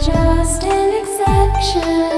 just an exception.